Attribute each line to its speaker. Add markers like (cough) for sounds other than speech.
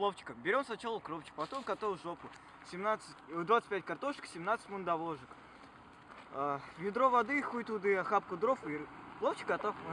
Speaker 1: пловчика. Берем сначала укропчик, потом котовую жопу. 17, 25 э, картошек, 17 мундовожек. А, ведро воды, хуй туды, охапку дров и пловчик готов. (laughs)